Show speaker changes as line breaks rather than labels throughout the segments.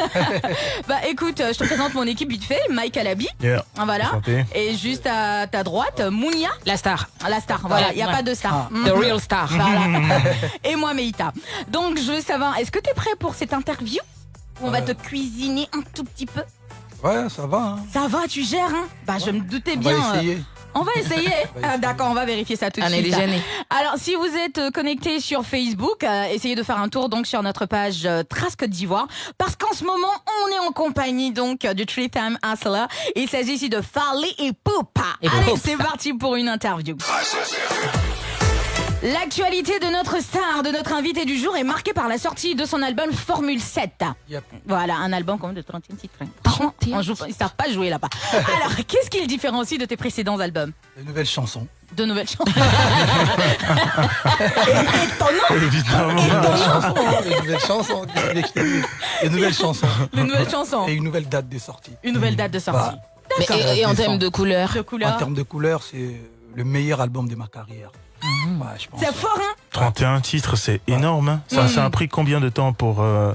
Bah écoute, je te présente mon équipe vite fait, Mike Alabi.
Yeah.
Voilà.
Enchanté.
Et juste à ta droite, Mounia,
La star.
la star. Voilà, il n'y a
ouais.
pas de star.
The
Mhm.
real star.
Voilà. Et moi, Meïta. Donc, je veux savoir, est-ce que tu es prêt pour cette interview On va te cuisiner un tout petit peu?
Ouais, ça va. Hein.
Ça va, tu gères, hein? Bah, je me doutais
On
bien.
va
euh,
essayer.
On va essayer. Ah,
essayer.
D'accord, on va vérifier ça tout de
On est
suite. Alors, si vous êtes euh, connecté sur Facebook, euh, essayez de faire un tour donc sur notre page euh, Trace Côte d'Ivoire, parce qu'en ce moment, on est en compagnie donc du Tree Time Hustler. Il s'agit ici de Farley et Poupa.
Et
Allez, c'est parti pour une interview. L'actualité de notre star, de notre invité du jour est marquée par la sortie de son album Formule 7.
Yep.
Voilà, un album quand même de 31 titres. Franchement,
31
on joue, ils savent pas jouer là-bas. Alors, qu'est-ce qui le différencie de tes précédents albums?
Les nouvelles chansons.
De nouvelles chansons. Étonnant
Évidemment.
les nouvelles chansons. Les nouvelles chansons.
Les nouvelles chansons.
Et une nouvelle date de sortie.
Une nouvelle date de sortie.
Bah,
et, et en termes de couleurs?
De
En
couleurs.
termes de couleurs, c'est le meilleur album de ma carrière. Ouais, je pense.
C'est fort, hein
31 titres, c'est énorme. hein. Ça, ça a pris combien de temps pour, euh,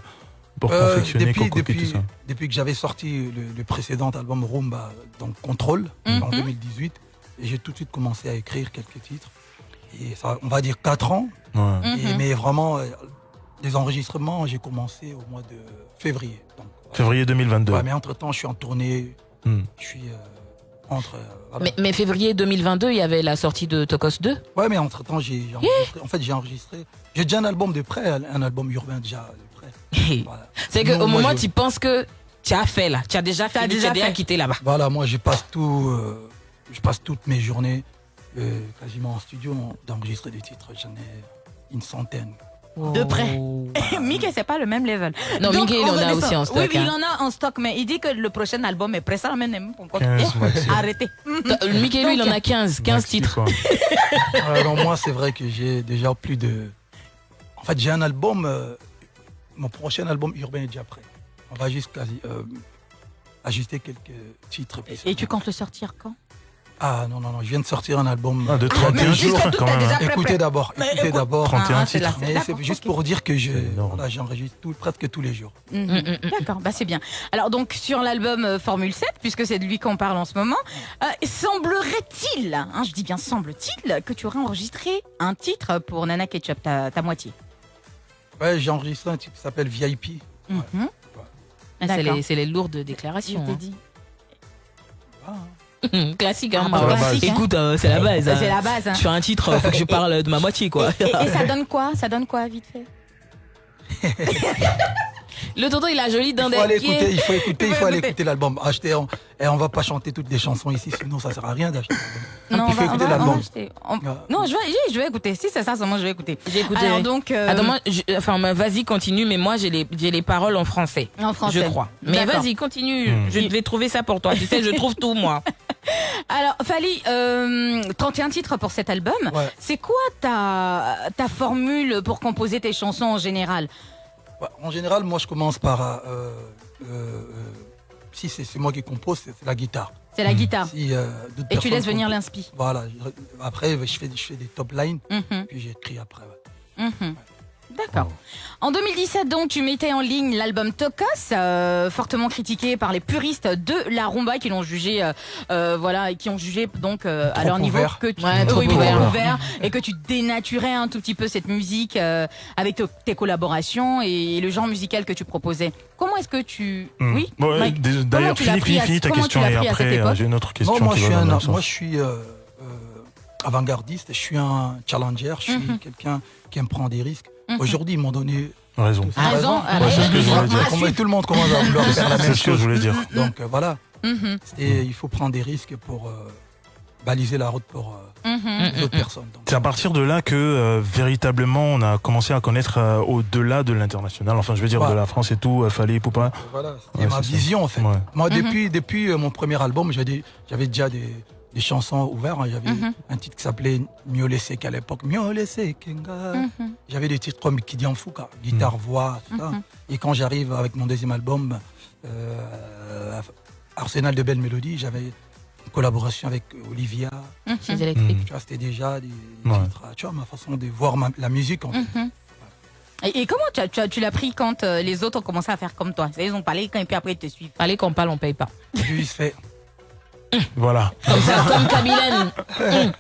pour
Euh,
confectionner,
depuis, depuis,
tout ça
depuis que j'avais sorti le, le précédent album Rumba, donc Contrôle, en
Mhm.
2018, et j'ai tout de suite commencé à écrire quelques titres. Et ça, on va dire 4 ans,
Ouais.
et-
Mhm.
mais vraiment, euh, les enregistrements, j'ai commencé au mois de février. Donc.
Février 2022.
Ouais, mais entre-temps, je suis en tournée,
Hmm.
je suis euh, entre... euh, voilà.
mais, mais février 2022, il y avait la sortie de Tokos 2.
Ouais, mais entre-temps, j'ai j'ai enregistré. En fait, j'ai enregistré. J'ai déjà un album de près, un album urbain déjà de près. Voilà.
C'est qu'au moment
je-
tu penses que tu as fait là, tu as déjà
déjà
tu as déjà
fait.
quitté là-bas.
Voilà, moi, je passe tout. euh, je passe toutes mes journées euh, quasiment en studio d'enregistrer des titres. J'en ai une centaine.
De près. Mickey, c'est pas le même level.
Non,
Donc,
Mickey, il
on
en a aussi en stock.
Oui, oui, il
hein.
en a en stock, mais il dit que le prochain album est prêt. Ça l'amène même pas.
15 maxi.
Arrêtez.
Euh, Mickey, lui, il en a 15, 15
Maxi,
titres.
Alors, moi, c'est vrai que j'ai déjà plus de. En fait, j'ai un album. euh, mon prochain album urbain est déjà prêt. On va juste quasi, euh, ajuster quelques titres.
Et tu comptes le sortir quand?
Ah non, non, non, je viens de sortir un album.
Ah, de
mais
31
jusqu'à
jours quand même.
déjà
hein.
Écoutez d'abord, écoutez
écoute-
d'abord.
31
Ah,
titres.
c'est-
Mais
d'accord,
c'est juste pour dire que je, voilà, j'enregistre presque tous les jours.
Mm, mm, mm.
D'accord, bah c'est bien. Alors donc sur l'album euh, Formule 7, puisque c'est de lui qu'on parle en ce moment, euh, semblerait-il, hein, je dis bien semble-t-il, que tu aurais enregistré un titre pour Nana Ketchup, ta, ta moitié?
Ouais, j'ai enregistré un titre qui s'appelle VIP.
Mhm.
Ah, C'est
D'accord.
les, c'est les lourdes
Je
déclarations.
t'ai
hein.
dit.
Ah,
Classique, hein.
Ah,
bah, classique,
hein.
Écoute, euh, c'est la base. Hein.
C'est la base. hein.
Tu fais un titre, faut que je parle de ma moitié, quoi.
Et, et ça donne quoi? Ça donne quoi vite fait?
Le tonton, il a joli
il
d'un
faut aller
qui est-
écouter, il faut écouter,
Il faut
aller
écouter.
l'album. Acheter, on, et on va pas chanter toutes les chansons ici, sinon ça sert à rien d'acheter.
Non,
il faut
on
écouter
va,
l'album.
On-
Ouais.
Non, je vais, je vais écouter. Si c'est ça, seulement je vais écouter.
J'ai écouté.
Alors donc, euh,
Attends, moi, je- enfin, mais vas-y, continue, mais moi, j'ai les, j'ai les paroles en français.
en français.
Je crois. Mais vas-y, continue.
Hmm.
Je vais trouver ça pour toi. Tu sais, je trouve tout, moi.
Alors, Fali, euh, 31 titres pour cet album.
Ouais.
C'est quoi ta, ta formule pour composer tes chansons en général?
Ouais, En général, moi je commence par. euh, euh, euh, si c'est moi qui compose, c'est la guitare.
C'est la guitare.
Si, euh,
Et tu laisses venir l'inspi.
Voilà. Après, je fais, je fais des top lines,
Mhm,
puis j'écris après. ouais.
mhm. D'accord. En 2017, donc, tu mettais en ligne l'album Tocos, euh, fortement critiqué par les puristes de la rumba qui l'ont jugé, euh, euh, voilà, et qui ont jugé donc euh, à leur niveau
ouvert.
que tu,
Ouais, trop
oui,
ouvert.
ouvert, et que tu dénaturais un tout petit peu cette musique euh, avec te- tes collaborations et le genre musical que tu proposais. Comment est-ce que tu,
Hmm.
oui, comment
D'ailleurs,
tu l'as
finis,
pris
finis, finis ta question et après, j'ai une autre question
Non, moi
qui
je,
va
suis un,
même sens.
moi je suis euh, euh, avant-gardiste, je suis un challenger, je suis
Mhm.
quelqu'un qui aime prendre des risques.
Mhm.
Aujourd'hui, ils m'ont donné
Raison.
Raison, ah,
Ouais, c'est ce que je voulais dire.
Ah,
Comme tout le monde commence à vouloir faire la
C'est
même
ce que je
chose.
voulais dire.
Donc euh, voilà, Et il faut prendre des risques pour euh, baliser la route pour euh,
mhm.
les autres personnes.
C'est à partir de là que euh, véritablement on a commencé à connaître euh, au-delà de l'international. Enfin, je veux dire de la France et tout, euh, Fallait Poupin.
voilà, c'était
Ouais,
ma
c'est ça.
vision en fait.
Ouais.
Moi, depuis, depuis euh, mon premier album, j'avais j'avais déjà des, des chansons ouvertes. hein. J'avais
Mhm.
un titre qui s'appelait Mieux laissé qu'à l'époque. Mieux laissé Kenga.
Mhm.
J'avais des titres comme Kidi Fouka, guitare, voix, tout ça.
Mhm.
Et quand j'arrive avec mon deuxième album, euh, Arsenal de belles mélodies, j'avais une collaboration avec Olivia.
Mhm.
Chez.
Mm.
Vois, c'était déjà des, des
Ouais.
titres, tu vois, ma façon de voir ma- la musique. En fait.
Mhm. Et, et comment tu, as- tu, as- tu l'as pris quand euh, les autres ont commencé à faire comme toi? Ils ont parlé quand et puis après ils te suivent.
Fallait qu'on parle, on paye pas.
J'ai juste fait.
Voilà.
Comme ça, comme. Mm.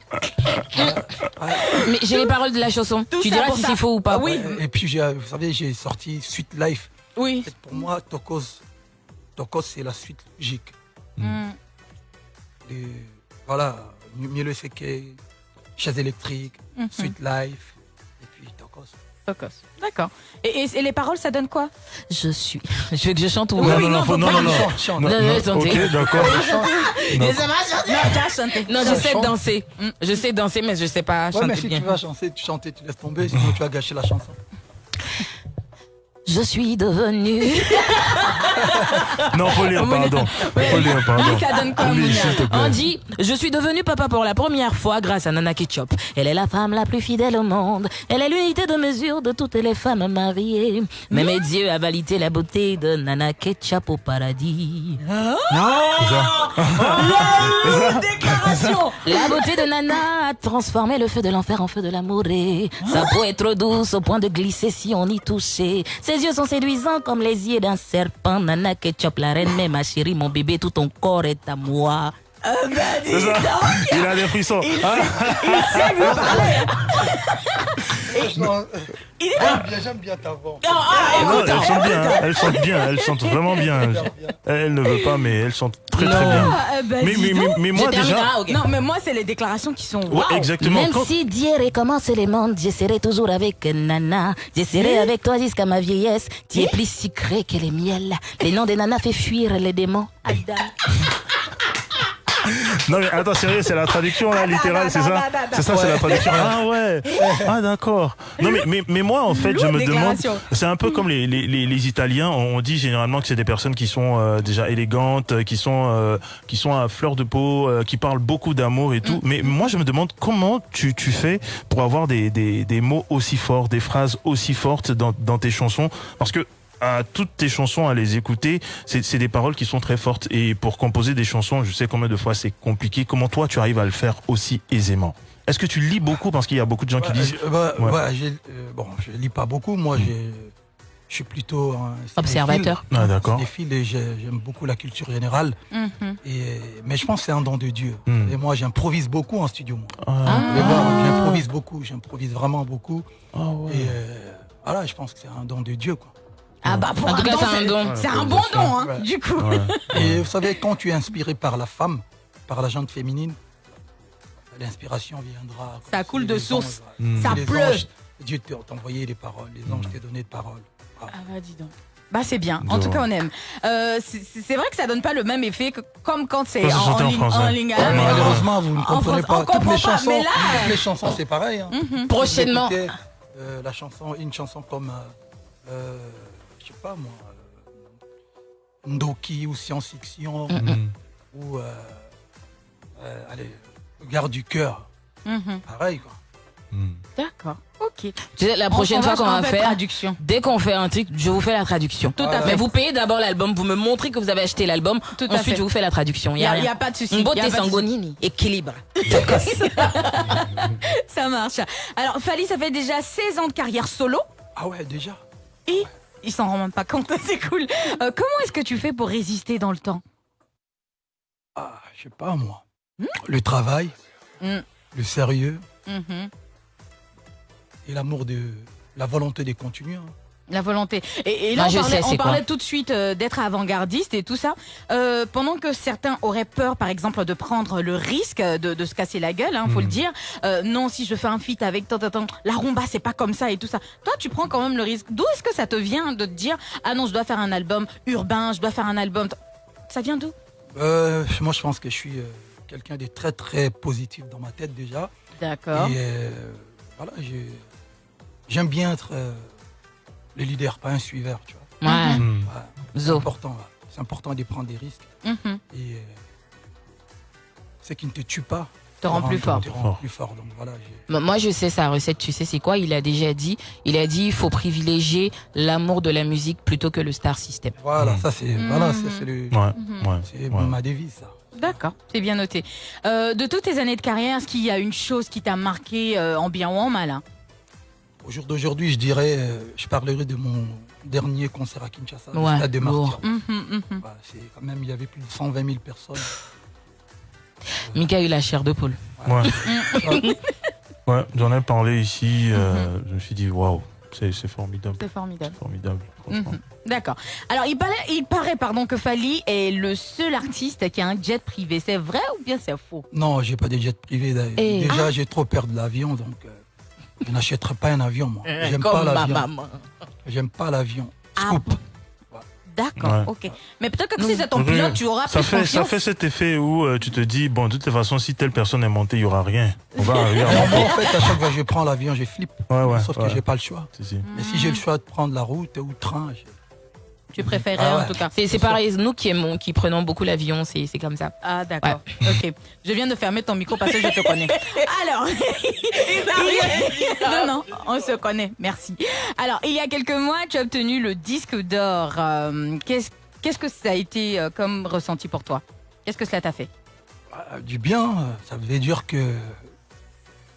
Mais j'ai les paroles de la chanson.
Tout
tu diras si c'est faux ou pas.
Ah oui.
Et puis, j'ai- vous savez, j'ai sorti Suite Life.
Oui.
Pour moi, Tokos, Tokos c'est la suite logique.
Mm.
Et voilà, Mieux le Seke, Chaise électrique,
Mhm.
Suite Life, Tokos.
D'accord. Et, et- et les paroles, ça donne quoi?
Je suis. Je veux que je chante ou
Non, non, non, faut- non, non, non. Non,
Non,
non,
non, attendez.
Ok, d'accord.
Non, déjà chanté.
Non, je sais
chante.
danser. Mm. Je sais danser, mais je sais pas
Ouais, mais
chanter
si
bien.
tu vas chanter, tu chanter, tu laisses tomber, sinon tu vas gâcher la chanson.
Je suis devenue.
Non, faut lire, pardon. Faut lire, pardon.
Dis, ça donne quoi.
On dit, je suis devenu papa pour la première fois grâce à Nana Ketchup. Elle est la femme la plus fidèle au monde. Elle est l'unité de mesure de toutes les femmes mariées. Mais mes dieux a validé la beauté de Nana Ketchup au paradis.
Déclaration
La beauté de Nana a transformé le feu de l'enfer en feu de l'amour. Sa peau est trop douce au point de glisser si on y touchait. Ses yeux sont séduisants comme les yeux d'un serpent. Nana Ketchup, la reine, mais ma chérie, mon bébé, tout ton corps est à moi.
C'est ça. Il a des frissons. Ah,
Non, J'aime bien, j'aime bien ta voix.
non, elle chante bien. hein. Elle chante bien. Elle chante vraiment bien. Elle, ne veut pas, mais elle chante très très bien.
Ah, bah,
Mais, mais, mais, mais moi déjà.
hein.
Non, mais moi, c'est les déclarations qui sont.
Ouais, exactement.
Même
Quand-
si Dieu recommence le monde, je serai toujours avec Nana. Je serai avec toi jusqu'à ma vieillesse. Tu es plus sucré que les miels. Les noms de Nana fait fuir les démons. Adam.
Non mais attends sérieux c'est la traduction là littérale c'est ça
attends, attends.
c'est ça c'est la traduction ah ouais. Ah d'accord. Non mais, mais mais moi en fait je me demande c'est un peu comme les, les, les, les Italiens on dit généralement que c'est des personnes qui sont euh, déjà élégantes euh, qui sont euh, qui sont à fleur de peau euh, qui parlent beaucoup d'amour et tout. Mais moi je me demande comment tu tu fais pour avoir des des des mots aussi forts des phrases aussi fortes dans dans tes chansons. Parce que à toutes tes chansons à les écouter, c'est des paroles qui sont très fortes. Et pour composer des chansons, je sais combien de fois c'est compliqué. Comment toi, tu arrives à le faire aussi aisément? Est-ce que tu lis beaucoup? Parce qu'il y a beaucoup de gens qui disent...
je- bah,
Ouais.
ouais, j'ai- euh, bon, je lis pas beaucoup. Moi, j'ai- je suis plutôt un.
Observateur.
Ah, d'accord.
J'aime beaucoup la culture générale.
Mhm.
Et, mais je pense que c'est un don de Dieu.
Hmm.
Et moi, j'improvise beaucoup en studio. Moi.
Ah,
J'improvise beaucoup. J'improvise vraiment beaucoup.
ah ouais.
Et euh, voilà, je pense que c'est un don de Dieu. Quoi.
Ah bah pour
En tout cas, c'est un don.
C'est un bon don, hein,
Ouais.
du coup.
Ouais.
Et vous savez, quand tu es inspiré par la femme, par la gente féminine, l'inspiration viendra.
Ça coule de source.
anges,
Hmm.
Ça pleut.
anges, Dieu t'a envoyé les paroles, les anges t'ont donné de paroles.
Ah bah dis donc. Bah c'est bien, en tout cas on aime. Euh, c'est vrai que ça donne pas le même effet que comme quand c'est en, ligne, en ligne à
Ouais,
maison.
Malheureusement, vous ne
En
comprenez
France, on
pas. Toutes
comprend
les
pas,
chansons,
mais là-
toutes les chansons, c'est pareil. hein.
Mhm.
Prochainement.
Écoutez, euh, la chanson, une chanson comme, euh, euh, pas moi, euh, Ndoki ou Science Fiction
Hmm.
ou, euh, euh, allez, Garde du cœur,
Mhm.
pareil quoi.
Hmm.
D'accord, ok.
Tu sais, la prochaine fois qu'on va faire,
traduction.
dès qu'on fait un truc, je vous fais la traduction.
Tout à fait.
Mais vous payez d'abord l'album, vous me montrez que vous avez acheté l'album,
Tout à
ensuite
fait.
je vous fais la traduction.
Il
Il
n'y
y a,
pas de souci.
Une beauté sangonini, équilibre.
Ça marche. Alors Fali, ça fait déjà 16 ans de carrière solo
Ah ouais, déjà?
Et il s'en rend même pas compte, c'est cool. Euh, comment est-ce que tu fais pour résister dans le temps
Ah, je sais pas moi. Le travail,
Hmm.
le sérieux
Mhm.
et l'amour de la volonté de continuer. hein.
La volonté. Et, et là,
Moi,
on
je
parlait,
sais,
on
c'est
parlait
quoi.
tout de suite euh, d'être avant-gardiste et tout ça. Euh, pendant que certains auraient peur, par exemple, de prendre le risque de, de se casser la gueule, hein, faut le dire. Euh, non, si je fais un feat avec tant, tant, tant, la rumba, c'est pas comme ça et tout ça. Toi, tu prends quand même le risque. D'où est-ce que ça te vient de te dire, ah non, je dois faire un album urbain, je dois faire un album. Ça vient d'où?
Euh, moi, je pense que je suis euh, quelqu'un de très très positif dans ma tête déjà.
D'accord.
Et euh, voilà, j'ai- j'aime bien être euh, le leader, pas un suiveur, tu vois.
Ouais,
Hmm.
Ouais, c'est important, c'est important de prendre des risques.
Mhm.
Et euh, ce qui ne te tue pas
Te rend plus fort.
Te rend plus fort. Donc voilà,
Moi, je sais sa recette, tu sais, c'est quoi? Il a déjà dit, il a dit, il faut privilégier l'amour de la musique plutôt que le star system.
voilà,
Mm.
ça c'est voilà, ça, c'est le-
Ouais,
Mhm.
c'est
ouais.
ma devise ça.
D'accord, c'est bien noté. Euh, de toutes tes années de carrière, est-ce qu'il y a une chose qui t'a marqué euh, en bien ou en mal hein?
Au jour d'aujourd'hui, je dirais, euh, je parlerai de mon dernier concert à Kinshasa, le
Ouais,
stade des
lourd.
Martyrs.
Mhm, mhm.
Bah, c'est quand même, il y avait plus de 120 000 personnes.
Mika a eu la chair de poule.
Ouais, ouais j'en ai parlé ici. euh, Je me suis dit, waouh, c'est c'est formidable.
C'est formidable.
Formidable.
Mhm. D'accord. Alors, il paraît, il paraît pardon, que Fali est le seul artiste qui a un jet privé. C'est vrai ou bien c'est faux?
Non, j'ai pas de jet privé. d'ailleurs.
Et-
Déjà, j'ai trop peur de l'avion, donc euh, je n'achèterai pas un avion, moi. J'aime
Comme
pas l'avion. J'aime pas l'avion.
Ah
Scoop.
D'accord,
Ouais.
ok. Mais peut-être que si c'est ton pilote, tu auras
Ça
plus
fait, ça fait cet effet où euh, tu te dis, bon, de toute façon, si telle personne est montée, il y aura rien. On va arriver à
en fait, à chaque fois que je prends l'avion, je flippe.
Ouais, ouais,
Sauf
ouais.
que j'ai pas le choix.
Si, si.
Mais si j'ai le choix de prendre la route ou le train, je-
Tu préférais
Ah ouais.
en tout cas.
C'est c'est pareil, nous qui aimons, qui prenons beaucoup l'avion, c'est c'est comme ça.
Ah d'accord. Ok. Je viens de fermer ton micro parce que je te connais. Alors. non non, on se connaît. Merci. Alors il y a quelques mois, tu as obtenu le disque d'or. Euh, Qu'est-ce qu'est-ce que ça a été euh, comme ressenti pour toi? Qu'est-ce que cela t'a fait?
Ah, du bien, euh, ça veut dire que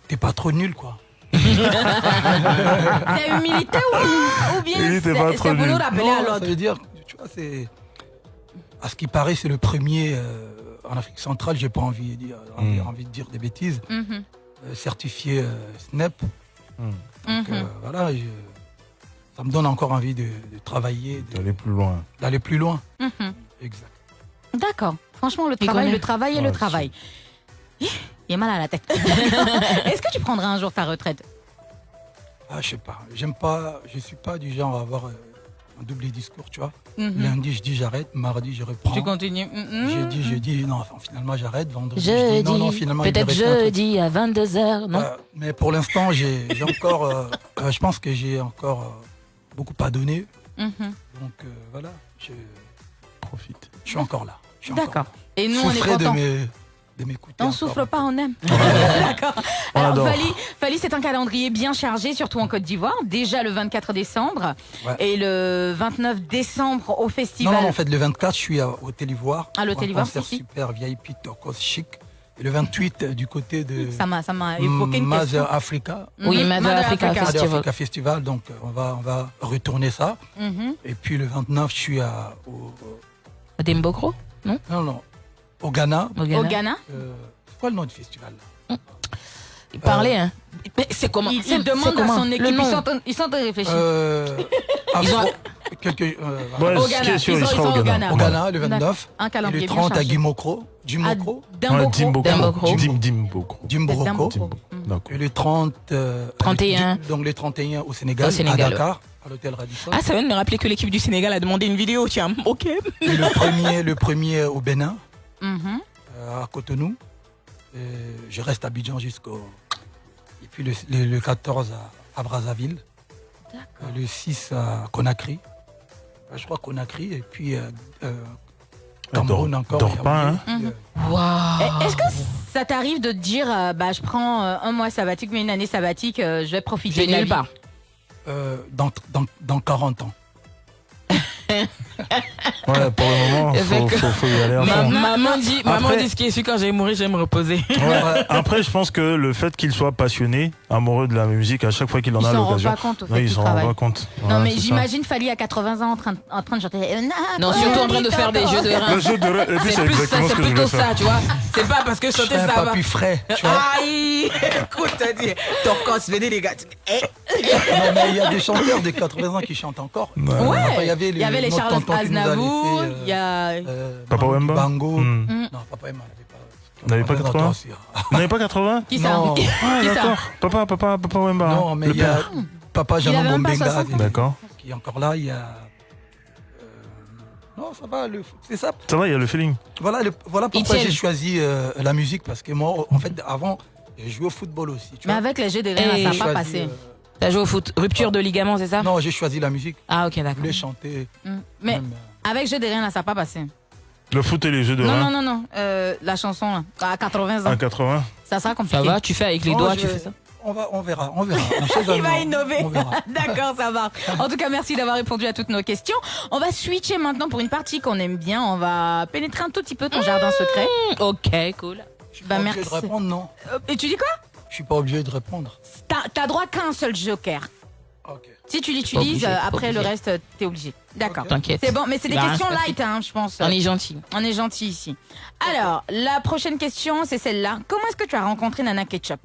t'es pas trop nul, quoi.
C'est humilité ou, ou bien c'est
nul.
rappeler
Non,
à
ça
l'autre
veut dire, tu vois, c'est. À ce qui paraît, c'est le premier euh, en Afrique centrale, j'ai pas envie de, dire, envie,
Mm.
envie de dire des bêtises,
Mhm,
euh, certifié euh, SNEP.
Hmm.
Donc
mhm.
euh, voilà, je- ça me donne encore envie de, de travailler, de-
D'aller plus loin.
d'aller plus loin.
Mhm.
Exact.
D'accord. Franchement, le
Il
travail, le travail et le travail. Il est mal à la tête. Est-ce que tu prendras un jour ta retraite?
Ah, je sais pas, j'aime pas, je suis pas du genre à avoir euh, un double discours, tu vois.
Mhm.
Lundi, je dis j'arrête, mardi, je reprends.
Tu continues Mhm.
Jeudi, je dis non, enfin, finalement j'arrête. Vendredi, je dis non, non, finalement
peut-être
truc.
jeudi à 22h, non?
Euh, mais pour l'instant, j'ai encore, euh, euh, je pense que j'ai encore euh, beaucoup à donner.
Mhm.
Donc euh, voilà, je,
Profite.
je suis encore là. Je suis encore
D'accord.
là.
Et nous, on est
Souffrez de mes- de m'écouter.
On souffle pas, on aime. D'accord. Alors. Fali, Fali, c'est un calendrier bien chargé, surtout en Côte d'Ivoire. Déjà le 24 décembre
Ouais.
et le 29 décembre au
Non,
festival.
non, en fait, le 24, je suis à Hôtel Ivoire.
À l'Hôtel
pour un
Ivoire, si.
super VIP, turquoise chic. Et le 28, euh, du côté de
Ça m'a, ça m'a évoqué une
Mother
question.
Africa.
Oui. Mother
Mother
Africa Festival.
Africa Festival, donc euh, on va, on va retourner ça.
Mhm.
Et puis le 29, je suis à, au, au-
Dembokro
non, non, au Ghana.
Au
Au
Ghana
Ghana.
Euh, c'est quoi le nom du festival là
Il parlait, hein Mais c'est comment
Il,
c'est-
il demande
c'est
à
comment
son
Le
équipe. Ils sont, en- ils sont en train de réfléchir.
euh,
Ils ont-
Afro- quelques, euh, voilà.
Ouais,
Au Ghana. Ils sont-
au
sont au
Ghana.
Ghana.
au Ghana, le 29.
Un
Et
calendrier
le
bien
30 à
chargé.
Gimokro. Gimokro.
À Dimbokro.
Ouais, Dimbokro.
Dimbokro.
Dim Dimbokro.
Dimbroko.
Dimbokro.
D'accord.
Et le 30. euh,
31.
Donc les 31 au Sénégal,
Au Sénégal,
à Dakar, à l'hôtel Radisson.
Ah, ça vient de me rappeler que l'équipe du Sénégal a demandé une vidéo, tiens. Ok.
Et le premier, le premier au Bénin, euh, à Cotonou. Et je reste à Abidjan jusqu'au. Et puis le, le- le 14 à, à Brazzaville. Euh, Le 6 à Conakry. Euh, Je crois Conakry. Et puis euh, euh, Cameroun encore.
dors pas,
hein.
Euh,
Waouh.
Eh, Est-ce que ça t'arrive de te dire, euh, bah, je prends euh, un mois sabbatique, mais une année sabbatique, euh, je vais profiter
Je
de la
nulle part.
euh, dans, dans, dans 40 ans.
Ouais, pour le moment, faut, faut, faut y aller à fond.
maman dit, maman dit ce qui est sûr quand j'ai mourir, vais me reposer.
Ouais, Après, je pense que le fait qu'il soit passionné, amoureux de la musique, à chaque fois qu'il en
Il
a
s'en rend
l'occasion,
pas compte au
non,
fait
il s'en rend pas compte.
Non, mais j'imagine Fali à 80 ans en train, en train de chanter. euh,
Non, surtout en train de faire des jeux de reins.
Le jeu de puis
C'est plus ça,
ce
c'est
que je
plutôt ça, tu vois. C'est pas parce que chanter ça va.
papy frais. Tu vois.
Aïe Écoute, t'as dit, ton cos, venez les gars.
Non, mais il y a des chanteurs de 80 ans qui chantent encore.
Ouais.
Il y avait,
avait les Charles Aznavour,
euh,
il y a.
euh,
Papa
Bango-
Wemba
Bango.
Hmm.
Mm.
Non, Papa Wemba n'avait pas.
Il n'avait pas 80? Vous n'avez pas 80
Qui ça
Non.
Ah, d'accord. Papa, papa, papa Wemba. hein.
Non, mais
Le
il y a. Papa Jean Bombenga
60 ans.
D'accord.
qui est encore là. Il y a. euh, Non, ça va. le- C'est ça.
Ça va, il y a le feeling.
Voilà, le- voilà pourquoi j'ai choisi euh, la musique parce que moi, en fait, avant, j'ai joué au football aussi. Tu
Mais
vois.
avec les jeux
Et
reins, ça n'a pas passé.
euh,
T'as joué au foot. Rupture de ligament, c'est ça
Non, j'ai choisi la musique.
Ah, ok,
Je
d'accord.
voulais chanter.
Mm. Mais
même, euh,
avec jeux des reins, là, ça n'a pas passé.
Le foot et les jeux de
Non, non, non, non. euh, la chanson, là, à 80 ans,
à 80.
ça sera compliqué.
Ça va Tu fais avec les
non,
doigts,
je
tu fais ça
On, va, on verra, on verra.
Il va innover.
On verra.
D'accord, ça va. En tout cas, merci d'avoir répondu à toutes nos questions. On va switcher maintenant pour une partie qu'on aime bien. On va pénétrer un tout petit peu ton jardin secret.
Ok, cool.
Je suis
Bah,
pas
merci.
de répondre, non.
Euh, Et tu dis quoi?
Je suis pas obligé de répondre.
T'as droit qu'à un seul joker.
Ok.
Si tu l'utilises, après le reste, t'es obligé. D'accord.
T'inquiète.
C'est bon, mais c'est des
rien
questions light, hein, je pense.
On est gentil.
On est gentil ici. Alors, la prochaine question, c'est celle-là. Comment est-ce que tu as rencontré Nana Ketchup?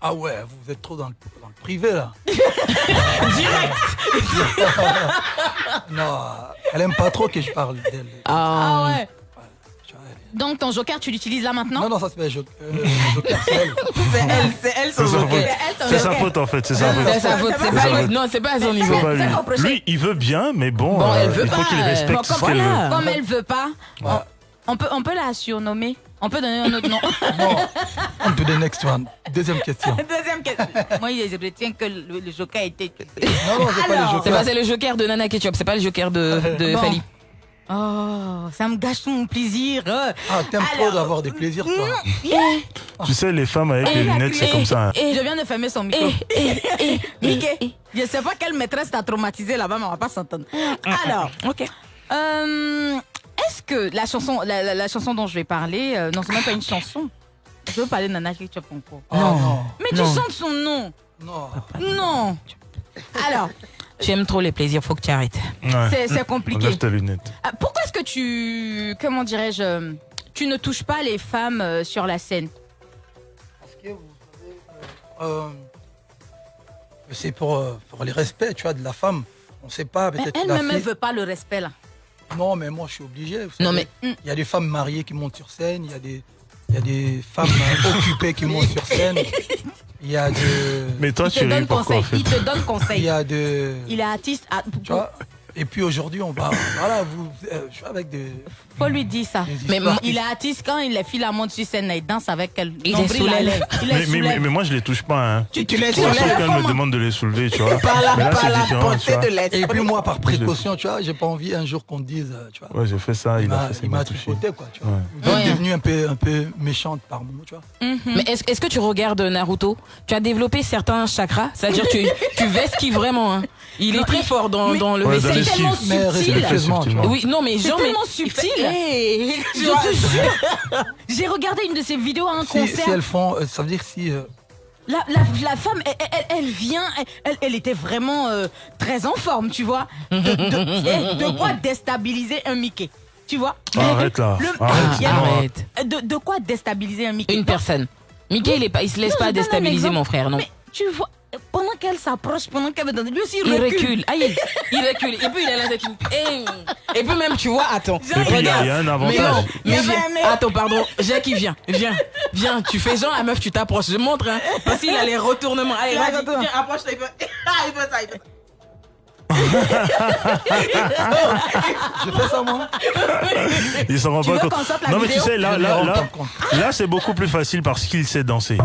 Ah ouais, vous êtes trop dans le, dans le privé là.
Direct.
Non, elle aime pas trop que je parle d'elle.
Ah,
ouais. Donc ton joker, tu l'utilises là maintenant?
Non, non, ça c'est pas euh, Joker, c'est elle.
C'est elle, c'est elle
C'est sa faute.
elle, ton
C'est sa
joker.
faute en fait, c'est sa
C'est
faute.
sa faute. C'est pas
sa
lui.
faute.
Non, c'est pas à son niveau.
Lui. il veut bien, mais bon,
Bon, elle
euh,
veut
il faut qu'il
euh,
respecte ce qu'elle veut.
Comme elle veut pas,
Ouais.
on peut, on peut la surnommer. On peut donner un autre nom.
Bon, on to the next one. Deuxième question.
Deuxième question. Moi, je retiens que le, le joker était.
Non, non, c'est pas
Alors.
les
C'est le joker de Nana Ketchup, c'est pas le joker de, de
Bon. Oh, ça me gâche tout mon plaisir.
Ah, t'aimes trop d'avoir des plaisirs, toi.
Tu sais, les femmes avec les lunettes, c'est comme ça. hein.
Je viens de fermer son micro.
Eh,
Mickey, je sais pas quelle maîtresse t'a traumatisé là-bas, mais on va pas s'entendre. Alors,
Ok.
euh, est-ce que la chanson, la, la- la chanson dont je vais parler, euh, non, c'est même pas une chanson. Je veux parler de Nana Ketchup.
Ah, non.
Mais tu
Non.
chantes son nom.
Non.
Non. Alors,
Tu aimes trop les plaisirs, faut que tu arrêtes.
Ouais.
c'est compliqué.
Enlève tes lunettes.
Ah, Pourquoi est-ce que tu, comment dirais-je, tu ne touches pas les femmes euh, sur la scène?
Parce que vous savez, euh, euh, c'est pour, euh, pour les respects, tu vois, de la femme. On sait pas, peut-être
Elle-même, elle
fille-
veut pas le respect là.
Non, mais moi, je suis obligé. vous
Non,
savez.
mais-
Il y a des femmes mariées qui montent sur scène, il y a des, il y a des femmes occupées qui montent sur scène. Il y a de...
Mais toi,
Il te
ris
donne
pourquoi
conseil.
en fait
Il te donne
Il
conseil.
y a de...
Il est artiste. ah,
Tu vois Et puis aujourd'hui, on va... Voilà, vous... euh, je suis avec des...
faut lui dire ça.
Mais
Il
qui-
est artiste quand il les filles la montent sur scène, il danse avec elle.
Il les soulève.
mais, mais, mais, moi, je les touche pas. Hein.
Tu, tu les
Sauf quand
soulèves.
elle me demande de les soulever, tu vois.
Par la,
Mais là,
par
c'est
la
différent, tu
pensée
vois.
de l'être.
Et puis moi, par précaution, tu vois, j'ai pas envie un jour qu'on me dise, euh, tu vois,
Ouais, j'ai fait ça,
il
il a
m'a
fait ça,
il
il
m'a tripoté, quoi, tu vois.
Ouais.
Ouais.
devenue un peu, un peu méchante par moment, tu vois.
Mhm.
Mais est-ce est-ce que tu regardes Naruto? Tu as développé certains chakras, c'est-à-dire tu tu vesquilles vraiment. Hein? Il est très fort dans, le
tellement subtil.
Oui, non mais
C'est
genre
tellement
il
subtil. Je te jure. J'ai regardé une de ses vidéos à un
Si,
concert.
si elles font, euh, ça veut dire si... euh,
La, la, la femme, elle, elle- elle vient, elle, elle- était vraiment euh, très en forme, tu vois. De, de- de quoi déstabiliser un Mickey, tu vois.
Arrête là.
Le-
Arrête.
il y a-
non.
Arrête.
De, de quoi déstabiliser un Mickey?
Une personne. Mickey, il, est pas, il se laisse
Non,
pas déstabiliser mon frère, non.
Mais tu vois, pendant qu'elle s'approche, pendant qu'elle veut donner, lui aussi il,
Il
recule.
recule. Aïe, il recule. Et puis il a la tête. Et, et puis même, tu vois, attends.
Et puis, il y a- il y a un
Mais non,
avantage.
Il y
mais viens. Attends, pardon. Jacques, il vient. Viens. Viens. Tu fais genre, la meuf, tu t'approches. Je montre, hein. Parce qu'il a les retournements. Allez,
Il a les
vas-y.
retournements.
Viens, approche-toi. Il. Ah, il peut ça, il peut ça.
Je fais ça, moi
Il s'en rend
Tu
pas compte. Non, mais tu sais, là,
Je
là, là, là, c'est beaucoup plus facile parce qu'il sait danser.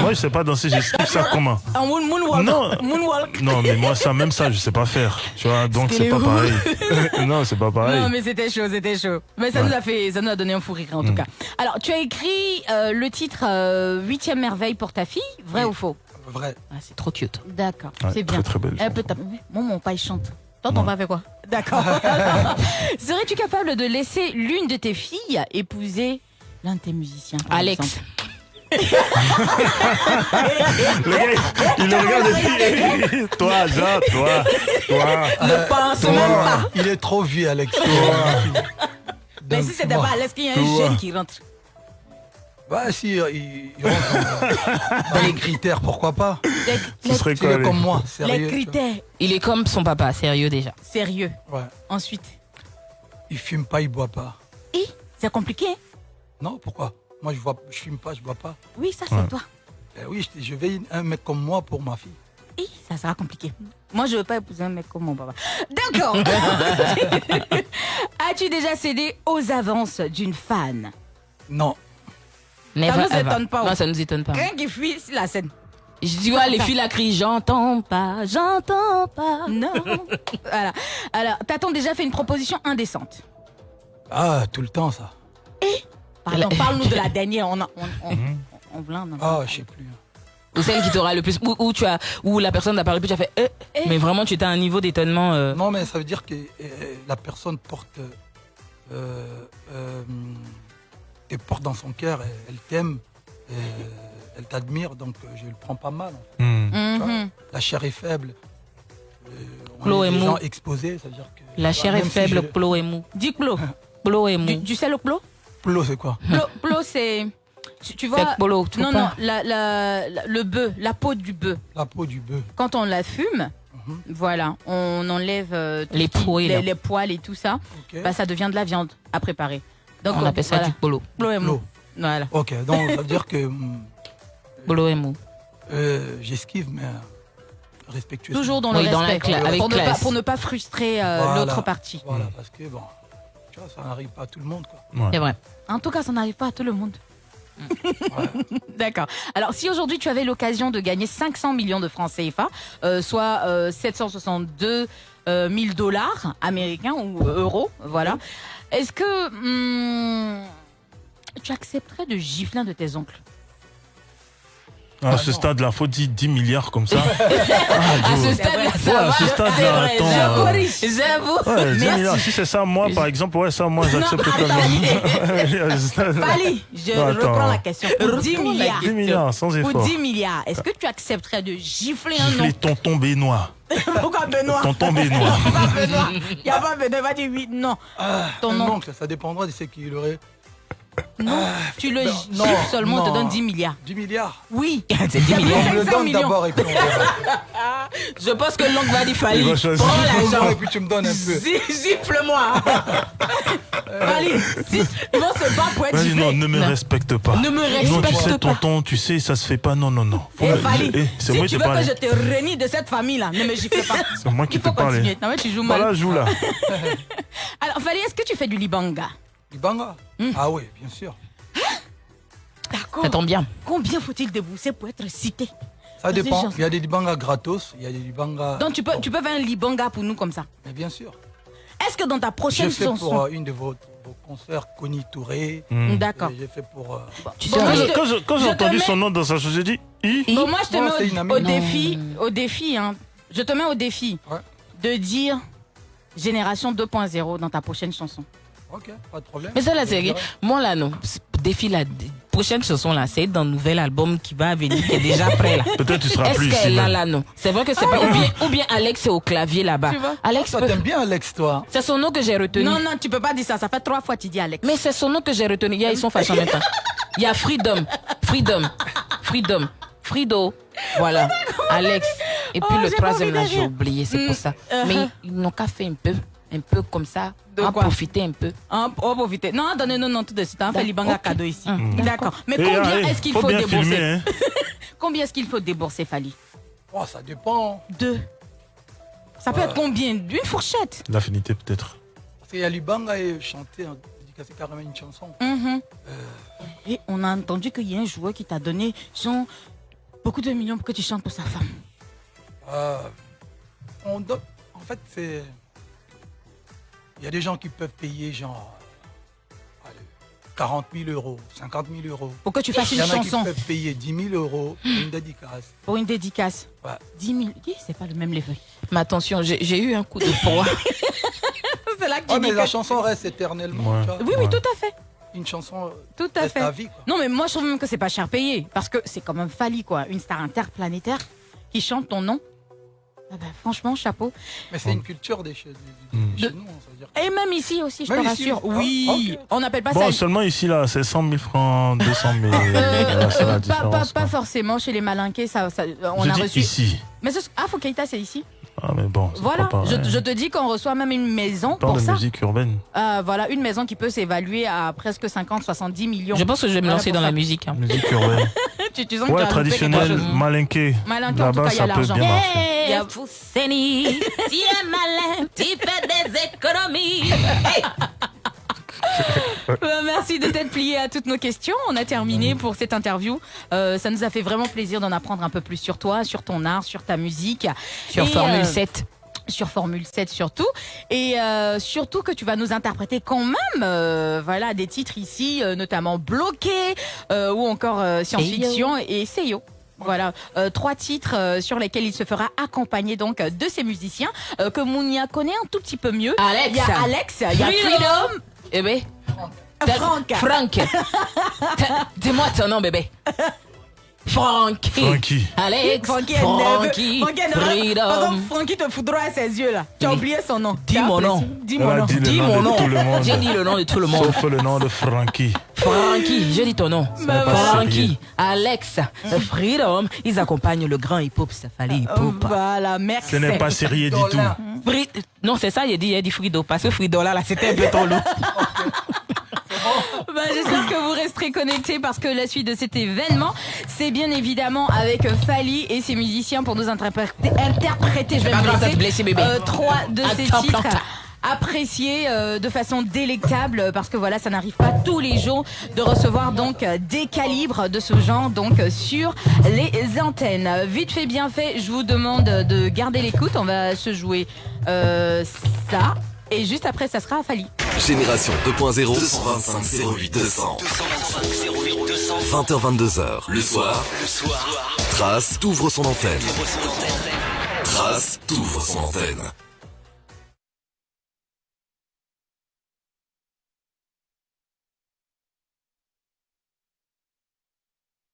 Moi, je sais pas danser, j'explique ça comment.
Un moon, moonwalk.
Non.
Moonwalk.
Non, mais moi, ça, même ça, je sais pas faire. Tu vois, donc c'est pas pareil. non, c'est pas pareil.
Non, mais c'était chaud, c'était chaud. Mais ça
Ouais.
nous a fait, ça nous a donné un fou rire en tout cas. Alors, tu as écrit euh, le titre euh, Huitième merveille pour ta fille, vrai
Oui.
ou faux?
Vrai.
Ah, c'est trop cute.
D'accord,
Ouais,
c'est bien.
Très, très belle.
Elle peut taper. Moi, mon père, il chante. Toi, ton
Ouais.
père fait quoi? D'accord. Serais-tu capable de laisser l'une de tes filles épouser l'un de tes musiciens par
Alex.
exemple?
Le gars, il le regarde et puis, toi, Jean, toi, toi.
Ne pense
Toi,
même pas.
Il est trop vieux, Alex.
Mais si c'était
moi-
pas Alex, qu'il y a un jeune qui rentre?
Bah si, euh, il, il rentre dans, dans les critères, pourquoi pas
Les,
Ce
les-
serait quoi les-
comme moi,
les
sérieux. tu
critères
Il est comme son papa, sérieux déjà.
sérieux.
Ouais.
Ensuite.
Il fume pas, il boit pas.
Et c'est compliqué, hein
Non, pourquoi? Moi, je vois, je fume pas, je bois pas.
Oui, ça c'est
Ouais.
toi.
Eh oui, je, je vais un mec comme moi pour ma fille.
Et ça sera compliqué. Moi, je veux pas épouser un mec comme mon papa. D'accord. As-tu déjà cédé aux avances d'une fan?
Non.
Never
nous
ever.
étonne pas,
Non,
ouais.
ça nous étonne pas.
Quelqu'un qui fuit sur la scène.
Je dis, ouais, les filles la crient, j'entends pas, j'entends pas.
Non. voilà. Alors, t'as-t-on déjà fait une proposition indécente?
Ah, tout le temps, ça.
Pardon,
La-
parle-nous de la dernière. On, a, on, on,
Mhm.
on, blinde,
Ah, je sais plus.
Ou celle qui t'aura le plus, ou, ou tu as, ou la personne t'a parlé plus, tu as fait, euh,
Eh?
mais vraiment, tu étais à un niveau d'étonnement. euh,
Non, mais ça veut dire que euh, la personne porte, euh, euh, te porte dans son cœur, elle, elle t'aime, euh, elle t'admire, donc euh, je le prends pas mal. en fait.
Hmm.
Mhm.
La chair est faible. on
Plo
est
et
des
mou.
gens exposés, c'est-à-dire que...
La chair
même
est
si
faible,
je-
plo et mou.
Dis plo.
Plo et
Du,
mou.
du sel au plo
Plo, c'est quoi?
Plo, plo, c'est. Tu, tu vois.
Polo, tu
non, non,
pas.
la, la- la- le bœuf, la peau du bœuf.
La peau du bœuf.
Quand on la fume,
Mhm.
voilà, on enlève euh,
Les poils,
les,
là.
les poils et tout ça.
Ok.
Bah, ça devient de la viande à préparer. Donc,
On appelle ça
voilà.
du polo.
Plo et mou. Voilà.
Ok, donc ça veut dire que hum,
Polo et mou.
euh, j'esquive, mais euh, respectueusement.
Toujours dans le
Oui, dans la
respect.
avec
pour, ne pas, pour ne pas frustrer euh,
Voilà.
l'autre partie.
Voilà, parce que bon, tu vois, ça n'arrive pas à tout le monde, quoi.
Ouais.
C'est vrai.
En tout cas, ça n'arrive pas à tout le monde.
Ouais.
D'accord. Alors, si aujourd'hui tu avais l'occasion de gagner 500 millions de francs CFA, euh, soit euh, 762 euh, 000 dollars américains ou euros, voilà, est-ce que hum, tu accepterais de gifler un de tes oncles?
À ce stade-là, faut dire 10 milliards comme ça.
À ce stade-là, ça
Ouais, à
va.
ce stade-là, attends,
j'avoue.
euh,
J'avoue.
Ouais, 10
Merci.
milliards. Si c'est ça, moi, par exemple, ouais, ça, moi, j'accepte quand même.
Fali, je
Non,
reprends la question. Pour 10 milliards,
10 milliards, sans
pour
effort.
10 milliards, est-ce que tu accepterais de gifler un
Gifler
oncle?
tonton Benoît.
Pourquoi Benoît
Tonton Benoît.
Pas Benoît. Il n'y a pas Benoît, va dire oui, non. Ton oncle.
oncle, ça dépendra de ce qu'il aurait.
Non, tu le
non,
gifles
non,
seulement, on te
non.
donne 10 milliards.
10 milliards
Oui.
C'est 10
Il y a
millions.
plus
On me le
500
donne d'abord et puis on verra.
Je pense que l'oncle va dire Fali. Prends l'argent.
et puis tu me donnes un peu.
Gifle-moi.
Si, ils vont se battre pour être
Vas-y, non, ne me
Non.
respecte pas.
Ne me
Non, tu
respecte
sais,
pas.
tonton, tu sais, ça se fait pas. Non, non, non. Faut
Eh, Fali,
Eh, C'est
si
moi
tu
qui
veux que je te renie de cette famille-là, ne me gifle pas.
C'est moi qui
Il
te
faut
parle.
continuer. Non, mais tu joues mal.
Voilà, joue là.
Alors, Fali, est-ce que tu fais du libanga?
Libanga
Hmm.
Ah oui, bien sûr.
D'accord.
Ça tombe bien.
Combien faut-il débourser pour être cité?
Ça dépend. Il y a des Libanga gratos, il y a des Libanga.
Donc, tu peux, tu peux faire un libanga pour nous comme ça.
Mais bien sûr.
Est-ce que dans ta
J'ai
prochaine
fait
chanson.
pour euh, une de vos, vos concerts, Connie Touré.
Hmm.
D'accord.
J'ai fait pour. euh,
Tu
Bon,
sais,
moi,
Quand
je
je-
te-
quand je- Quand
je
j'ai
te
entendu
mets-
son nom dans sa chose, j'ai dit I?
I.
Bon, moi, je te
Bon,
mets au, défi, au défi, hein. Je te mets au défi
Ouais.
de dire Génération 2.0 dans ta prochaine chanson.
Ok, pas de problème.
Mais ça c'est
dirai.
Moi là, non. Défi la prochaine chanson là, c'est dans le nouvel album qui va venir, qui est déjà prêt là.
Peut-être tu seras
Est-ce
plus ici.
qu'elle là là non? C'est vrai que c'est pas ou bien ou bien Alex est au clavier là-bas. Alex
Toi,
peut-
t'aimes bien Alex, toi?
C'est son nom que j'ai retenu.
Non, non, tu peux pas dire ça. Ça fait trois fois que tu dis Alex.
Mais c'est son nom que j'ai retenu. Il y a, ils sont fâchés en même temps. Il y a Freedom, Freedom, Freedom, Frido. Voilà, Alex. Et puis
Oh,
le troisième là, j'ai oublié, c'est
Mm,
pour ça.
uh-huh.
Mais ils n'ont qu'à faire un peu, un peu comme ça,
De
en
quoi?
profiter un peu.
Hein, oh, profitez. Non, donnez-nous non tout de suite. On fait libanga
Ok.
cadeau ici. D'accord. Mais combien est-ce qu'il
faut
débourser?
filmer, hein.
Combien est-ce qu'il faut débourser, Fali?
Oh, ça dépend.
Deux. Ça peut
Ouais.
être combien? Une fourchette.
L'affinité, peut-être.
Parce qu'il y a Libanga et chanter, c'est carrément une chanson.
Mhm.
Euh,
Et on a entendu qu'il y a un joueur qui t'a donné genre, beaucoup de millions pour que tu chantes pour sa femme.
euh, on donne- En fait, c'est. Il y a des gens qui peuvent payer genre. allez, 40 000 euros, 50 000 euros.
Pour que tu fasses
Il
une
y en a qui
chanson
peuvent payer 10 000 euros pour une dédicace.
pour une dédicace.
Ouais.
10 000. Dis, C'est pas le même level.
Mais attention, j'ai eu un coup de froid.
C'est là que tu
Oh, mais la chanson reste éternellement.
Ouais.
Oui, oui,
Ouais.
tout à fait.
Une chanson
Tout à fait.
vie. Quoi.
Non, mais moi, je trouve même que c'est pas cher payé. Parce que c'est quand même Fali, quoi. Une star interplanétaire qui chante ton nom. Ah ben, franchement, chapeau.
Mais c'est une culture des chez, des- des- chez
De-
nous. ça veut dire.
Et même ici aussi, je
Même
te
ici
rassure.
Ah,
Oui,
ok.
on n'appelle pas
Bon,
ça.
seulement ici, là, c'est 100 000 francs, 200 000.
Euh,
la
pas, pas, pas forcément chez les malinqués, ça, ça- on
Je
a
dis
reçu.
ici.
Mais ce... ah, Foucaïta, c'est ici.
Ah, mais bon,
Voilà,
pas
je, te dis qu'on reçoit même une maison
On parle
pour
de
ça.
musique urbaine.
Euh, voilà, une maison qui peut s'évaluer à presque 50, 70 millions.
Je pense que je vais me lancer dans
ça.
la musique. hein.
Musique urbaine.
tu, tu sens que
Ouais,
quelque
traditionnel, malinqué.
Malinqué, en tout cas, il y a
ça peut
l'argent.
bien marcher.
Hey,
Y a-
Fousseni, tu es malin, tu fais des économies. Hey.
Euh, Merci de t'être plié à toutes nos questions. On a terminé pour cette interview. Euh, ça nous a fait vraiment plaisir d'en apprendre un peu plus sur toi, sur ton art, sur ta musique.
Sur
Et,
Formule
euh,
7.
sur Formule 7 surtout et euh, surtout que tu vas nous interpréter quand même euh, voilà des titres ici euh, notamment bloqués euh, ou encore euh, science-fiction et Seyo voilà, euh, trois titres euh, sur lesquels il se fera accompagner donc euh, de ces musiciens euh, que Mounia connaît un tout petit peu mieux.
Alex.
Il y a Alex, il y a
Freedom. Eh ben,
Franck.
Franck. Ta- Dis-moi ton nom, bébé. Frankie.
Frankie.
Alex.
Frankie.
Frankie.
Frankie
Freedom.
Frankie te foudroie à ses yeux là. Tu as oublié son nom.
Dis mon nom.
Dis mon nom.
Dis mon nom. J'ai dit le nom de tout le monde.
Sauf le nom de Frankie.
Frankie, je dis ton nom. Frankie, Alex, Freedom, ils accompagnent le grand hip-hop Safali
Oh,
hip-hop.
Voilà, merci.
Ce n'est pas sérieux du tout.
Fri- Non, c'est ça, il a dit, il a dit Frido, parce que Frido là, là c'était un peu trop lourd.
Bah, J'espère que vous resterez connectés parce que la suite de cet événement, c'est bien évidemment avec Fali et ses musiciens pour nous interpréter, interpréter je vais me blesser, euh, trois de ces
Attends,
titres
plante.
appréciés euh, de façon délectable parce que voilà ça n'arrive pas tous les jours de recevoir donc euh, des calibres de ce genre donc euh, sur les antennes. Vite fait bien fait je vous demande de garder l'écoute. On va se jouer euh, ça. Et juste après ça sera à Fali.
Génération 2.0 225 08 200 20h 22h le soir le soir. Trace t'ouvre son antenne. Trace t'ouvre son antenne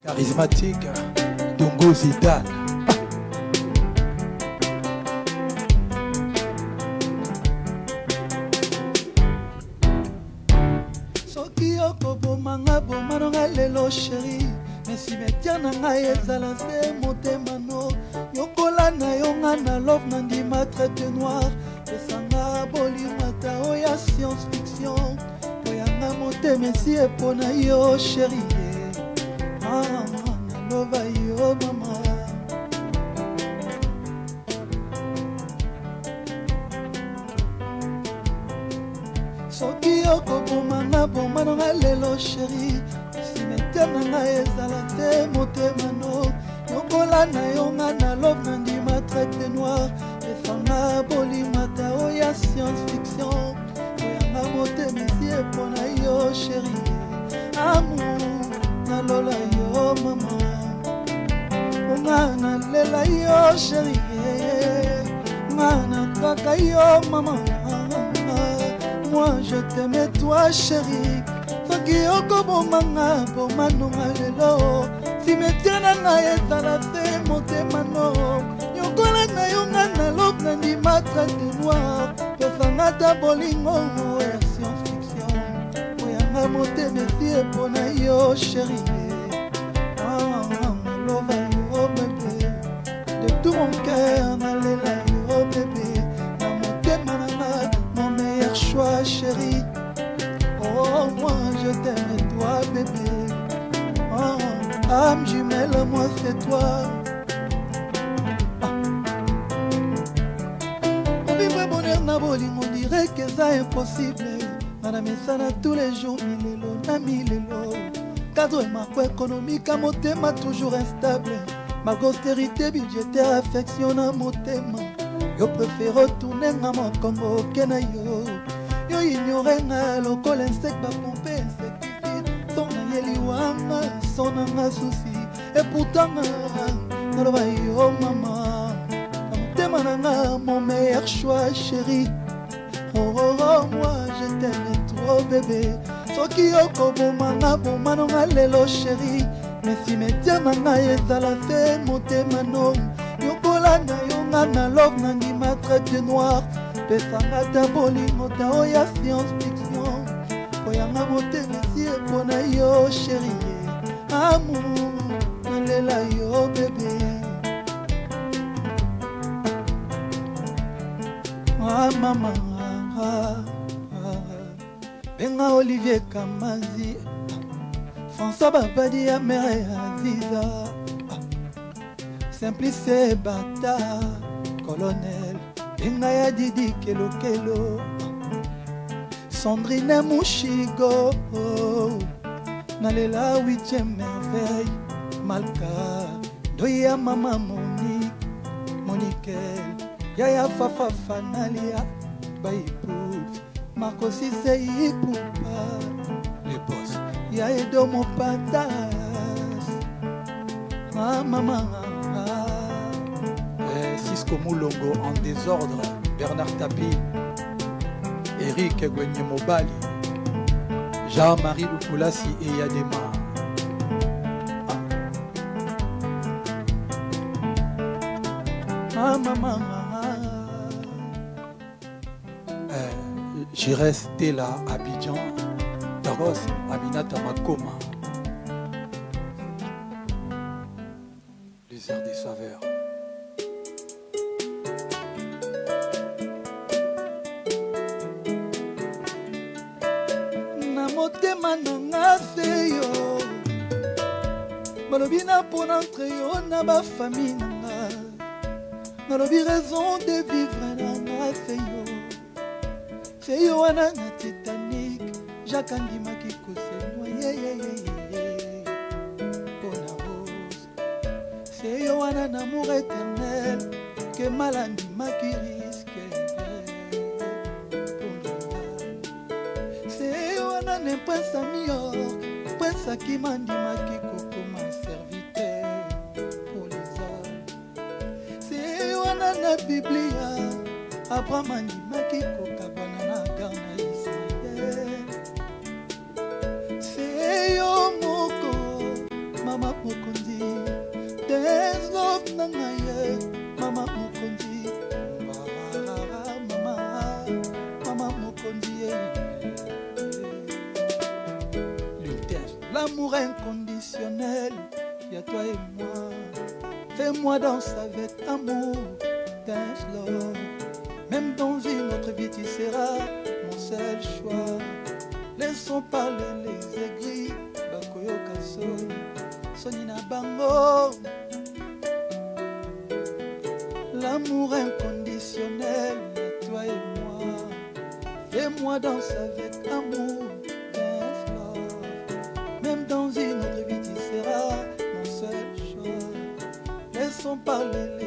Charismatique, Dongo Zidane. soki okobomanga bomanonga lelo sheri mesimetia na ngai ezala se motema no. Yokola na yo nga na love na ndima traite noir esanga bolimata oya science fiction. Oyanga motema esi epo na yo sheri Ah, naloba yo mama. Soki okobomanga bomananga lelo sheri simeter na ngai ezala te motema no. Yokola na yo nga na love na ndima traite noir efanga bolimata oya science fiction. Oyanga motema esi epo na yo sheri amour nalola yo mama. Nga nalela yo sheri nga nakaka yo mama. Moi je t'aime toi chéri soki okobomanga bomanonga lelo. Simetie na ezala te motema no yokola na yo nga na lobe na ndima trate noir pesanga ta bolingo ya science fiction. Oyanga motema esi epo na yo chéri mon cœur nalela yo bebe na motema na nga mon meilleur choix chéri oh moi je t'aime toi bébé. Oh, âme jumelle moi c'est toi. Obibwe bonheur na bolingo direk eza impossible nga na misana tous les jours milelo na milelo cadre marco économique à motema toujours instable austérité budgétaire affection na motema yo préfère retourne nga mokongo oke na yo yo ignore nga lokola insek bapompe insecticide. Son nayeli wanga son nanga susi eputanga naloba yo mama na motema na nga mon meilleur choix chéri Oh, oh, oh, moi je t'aime trop bébé. Soki okobomanga bomanonga lelo sheri mesimetiama na ngai ezala se motema no yokola na yonga na love nandima traite noir. Pesanga ta bolingo ta oyo ya science fiction. Oyanga botekisi epona yo sherie amour nalela yo bebe ah, mamanga ah, ah, benga olivier kamanzi. François babadi ya mere aziza. Simplice bata colonel benga ya didi kelokelo. Sandrine mushigo nalela 8e merveille malka doi ya mama monique monikel yaya fafafa nalia baiput makosise ipupa ya edomo pata ah, mama eh, Cisco en désordre Bernard Tapi Eric Gwenye Mobali Jean-Marie Lukulasi et Yadema. Ah, ah mama eh, je restais là à Abidjan. carrosse aminata makoma. sami yo prince akima ndimaki kokoma serviteur polisa se wana na biblia abraham andimaki kokabwana na gar na ismael. Se yo moko mama mokonzi deslov na ngaye mama mokonzi mama mama mokonzi ye. l'amour inconditionnel, y a toi et moi. Fais-moi danser avec amour, dance love. Même dans une autre vie, tu seras mon seul choix. Laissons parler les aigris, Bakoyo Kaso, Sonina Bango. L'amour inconditionnel, y a toi et moi. Fais-moi danser avec amour.
pamela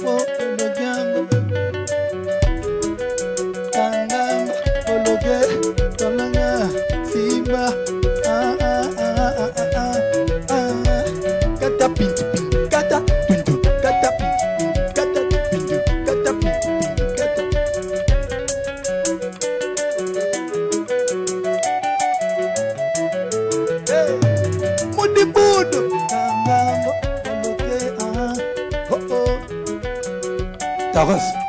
for the Jahres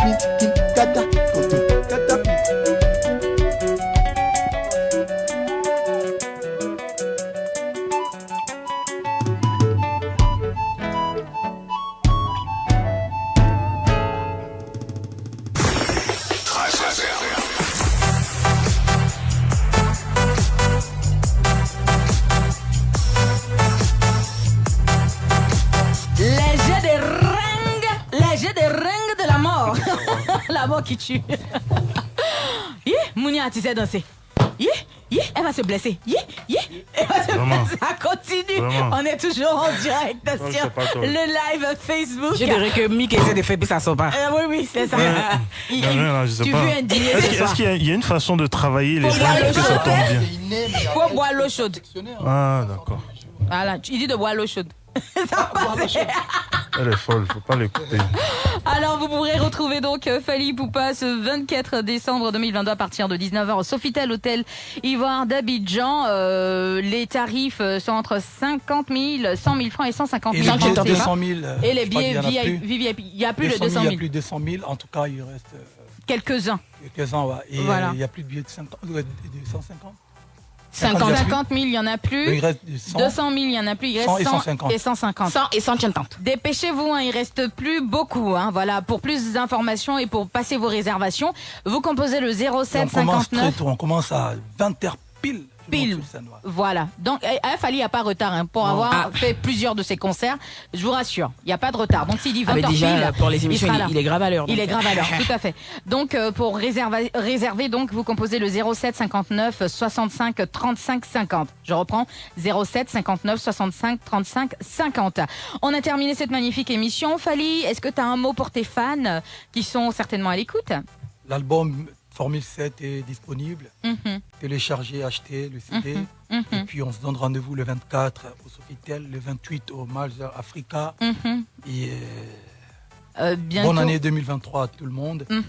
你 Danser. Hi, hi, elle va se blesser. Hi, elle va se
Vraiment.
blesser. Ça continue.
Vraiment.
On est toujours en direct
Ouais,
sur le live Facebook.
Je dirais que Mick essaie de faire, puis ça sort pas.
Euh, oui, oui, c'est ça. Il-
Non, non, non, je sais
tu
pas.
veux un dîner
Est-ce
ce
qu'il y, a- il y a une façon de travailler les gens pour
le
que ça
chaud.
tombe bien?
Il faut boire l'eau chaude.
Ah, d'accord.
Voilà, tu- il dit de boire l'eau chaude. Ça va passer.
Elle est folle, faut pas l'écouter.
Alors, vous pourrez retrouver donc euh, Fali Poupa ce 24 décembre 2022 à partir de 19h au Sofitel Hôtel Ivoire d'Abidjan. Euh, les tarifs euh, sont entre 50 000, 100 000 francs et 150
Et
000
les
francs.
billets de
CFA.
200 000.
Et les billets
y en a
VIP, il n'y a plus de
200 000,
200
Il y
000.
a plus de 200 000. En tout cas, il reste
Quelques-uns.
quelques-uns. ouais. Et
Voilà.
il n'y a plus de billets de 50, ouais, de 150.
50,
50
50 000, il n'y en a plus.
Il reste de 100.
200 000, il n'y en a plus. Il reste
100 et
100
150.
et 150.
100 et 150.
Dépêchez-vous, hein, il reste plus beaucoup. Hein, voilà, pour plus d'informations et pour passer vos réservations, vous composez le
Et on
07
commence très
59.
tôt. On commence à 20h pile.
Pile. Voilà. Donc, Fali, il n'y a pas de retard hein, pour avoir
Ah.
fait plusieurs de ses concerts. Je vous rassure, il n'y a pas de retard. Donc, s'il dit 20
Ah, déjà,
pile,
pour les émissions, il,
là.
il est grave à l'heure.
Il est grave à l'heure, tout à fait. Donc, euh, pour réserver, réserver, donc, vous composez le 07 59 65 35 50. Je reprends 07 59 65 35 50. On a terminé cette magnifique émission. Fali, est-ce que tu as un mot pour tes fans euh, qui sont certainement à l'écoute?
L'album Formule 7 est disponible.
Mhm,
Téléchargez, achetez le CD.
mhm,
Et puis on se donne rendez-vous le 24 au Sofitel, le 28 au Malta Africa.
mhm.
Et euh,
Euh,
bonne année 2023 à tout le monde.
Mhm.